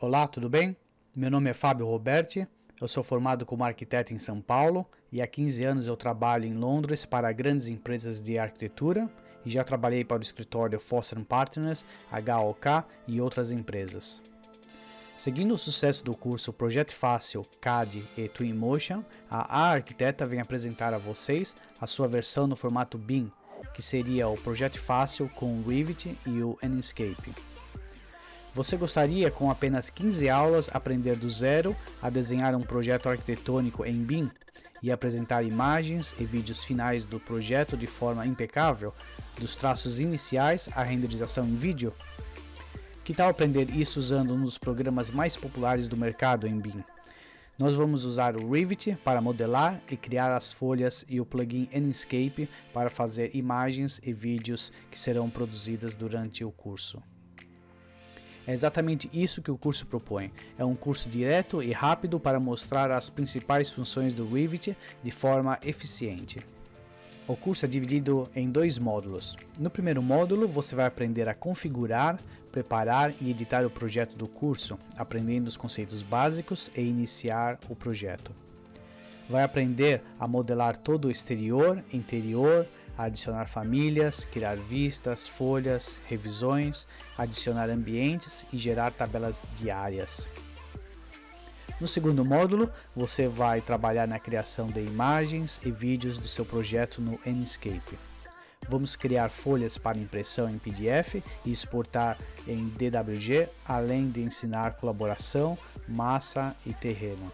Olá, tudo bem? Meu nome é Fábio Roberti, eu sou formado como arquiteto em São Paulo e há 15 anos eu trabalho em Londres para grandes empresas de arquitetura e já trabalhei para o escritório Foster Partners, HOK e outras empresas. Seguindo o sucesso do curso Projeto Fácil, CAD e Twinmotion, a A Arquiteta vem apresentar a vocês a sua versão no formato BIM, que seria o Projeto Fácil com o Revit e o Enscape. Você gostaria, com apenas 15 aulas, aprender do zero a desenhar um projeto arquitetônico em BIM e apresentar imagens e vídeos finais do projeto de forma impecável, dos traços iniciais à renderização em vídeo? Que tal aprender isso usando um dos programas mais populares do mercado em BIM? Nós vamos usar o Revit para modelar e criar as folhas e o plugin Enscape para fazer imagens e vídeos que serão produzidas durante o curso. É exatamente isso que o curso propõe. É um curso direto e rápido para mostrar as principais funções do Revit de forma eficiente. O curso é dividido em dois módulos. No primeiro módulo, você vai aprender a configurar, preparar e editar o projeto do curso, aprendendo os conceitos básicos e iniciar o projeto. Vai aprender a modelar todo o exterior, interior, adicionar famílias, criar vistas, folhas, revisões, adicionar ambientes e gerar tabelas diárias. No segundo módulo, você vai trabalhar na criação de imagens e vídeos do seu projeto no Enscape. Vamos criar folhas para impressão em PDF e exportar em DWG, além de ensinar colaboração, massa e terreno.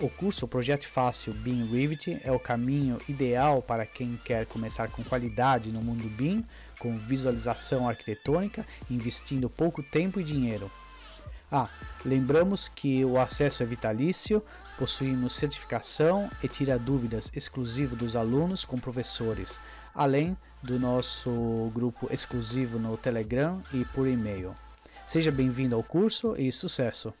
O curso Projeto Fácil BIM Revit é o caminho ideal para quem quer começar com qualidade no mundo BIM, com visualização arquitetônica, investindo pouco tempo e dinheiro. Ah, lembramos que o acesso é vitalício, possuímos certificação e tira dúvidas exclusivo dos alunos com professores, além do nosso grupo exclusivo no Telegram e por e-mail. Seja bem-vindo ao curso e sucesso!